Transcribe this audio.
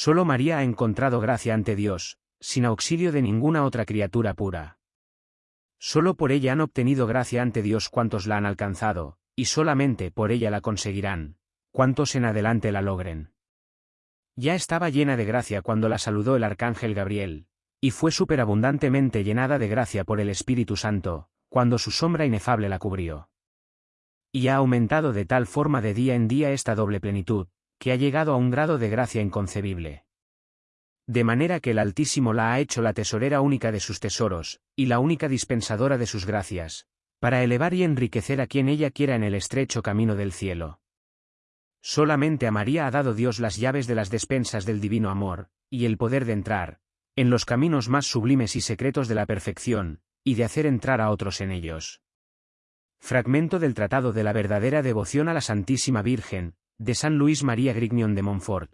Solo María ha encontrado gracia ante Dios, sin auxilio de ninguna otra criatura pura. Solo por ella han obtenido gracia ante Dios cuantos la han alcanzado, y solamente por ella la conseguirán, cuantos en adelante la logren. Ya estaba llena de gracia cuando la saludó el arcángel Gabriel, y fue superabundantemente llenada de gracia por el Espíritu Santo, cuando su sombra inefable la cubrió. Y ha aumentado de tal forma de día en día esta doble plenitud, que ha llegado a un grado de gracia inconcebible. De manera que el Altísimo la ha hecho la tesorera única de sus tesoros, y la única dispensadora de sus gracias, para elevar y enriquecer a quien ella quiera en el estrecho camino del cielo. Solamente a María ha dado Dios las llaves de las despensas del divino amor, y el poder de entrar, en los caminos más sublimes y secretos de la perfección, y de hacer entrar a otros en ellos. Fragmento del Tratado de la verdadera devoción a la Santísima Virgen, de San Luis María Grignion de Montfort.